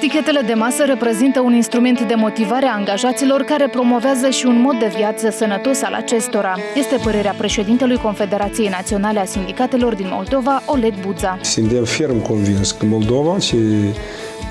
Tichetele de masă reprezintă un instrument de motivare a angajaților care promovează și un mod de viață sănătos al acestora. Este părerea președintelui Confederației Naționale a Sindicatelor din Moldova, Oleg Buza. Suntem ferm convins că Moldova și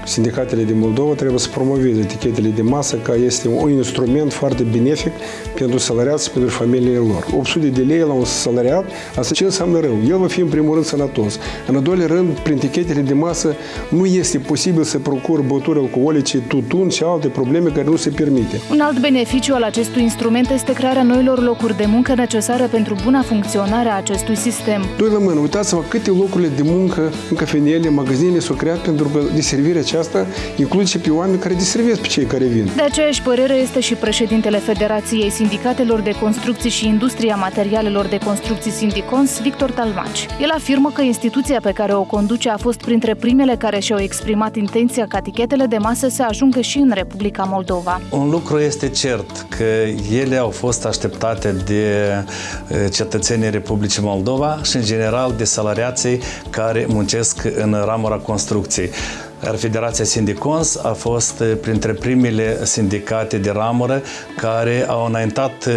sindicatele din Moldova trebuie să promoveze etichetele de masă ca este un instrument foarte benefic pentru salariați și pentru familiile lor. 800 de lei la un salariat, asta ce înseamnă rău? El va fi în primul rând sănătos. În al doilea rând, prin etichetele de masă nu este posibil să procur băuturi alcoolice, tutun și alte probleme care nu se permite. Un alt beneficiu al acestui instrument este crearea noilor locuri de muncă necesară pentru buna funcționare a acestui sistem. Doi la mână, uitați-vă câte locurile de muncă în cafenele, magazinele s-au creat pentru că deservirea aceasta include și pe oameni care deservesc pe cei care vin. De aceeași părere este și președintele Federației Sindicatelor de Construcții și Industria Materialelor de Construcții Sindicons, Victor Talmaci. El afirmă că instituția pe care o conduce a fost printre primele care și-au exprimat intenția ca tichetele de masă să ajungă și în Republica Moldova. Un lucru este cert, că ele au fost așteptate de eh, cetățenii Republicii Moldova și, în general, de salariații care muncesc în ramura construcției. Iar Federația Sindicons a fost eh, printre primele sindicate de ramură care au înaintat eh,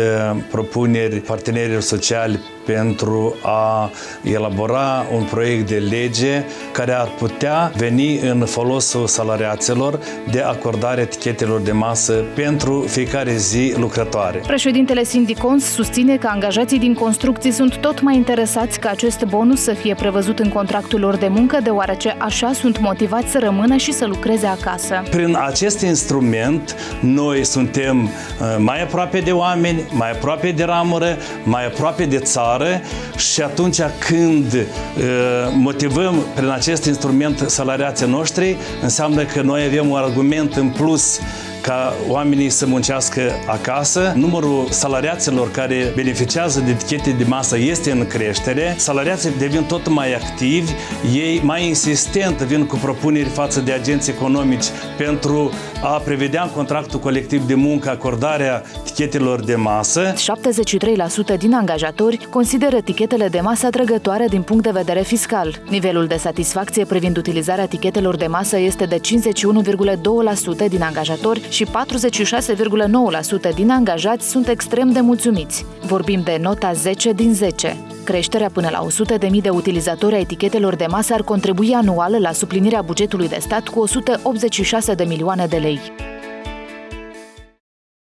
propuneri partenerilor sociali pentru a elabora un proiect de lege care ar putea veni în folosul salariaților de acordare etichetelor de masă pentru fiecare zi lucrătoare. Președintele Sindicons susține că angajații din construcții sunt tot mai interesați ca acest bonus să fie prevăzut în contractul lor de muncă, deoarece așa sunt motivați să rămână și să lucreze acasă. Prin acest instrument, noi suntem uh, mai aproape de oameni, mai aproape de ramură, mai aproape de țară, țară și atunci când uh, motivăm prin acest instrument salariații noștri, înseamnă că noi avem un argument în plus ca oamenii să muncească acasă. Numărul salariaților care beneficiază de etichete de masă este în creștere. Salariații devin tot mai activi, ei mai insistent vin cu propuneri față de agenți economici pentru a prevedea în contractul colectiv de muncă acordarea etichetelor de masă. 73% din angajatori consideră etichetele de masă atrăgătoare din punct de vedere fiscal. Nivelul de satisfacție privind utilizarea etichetelor de masă este de 51,2% din angajatori și 46,9% din angajați sunt extrem de mulțumiți. Vorbim de nota 10 din 10. Creșterea până la 100.000 de utilizatori a etichetelor de masă ar contribui anual la suplinirea bugetului de stat cu 186 de milioane de lei.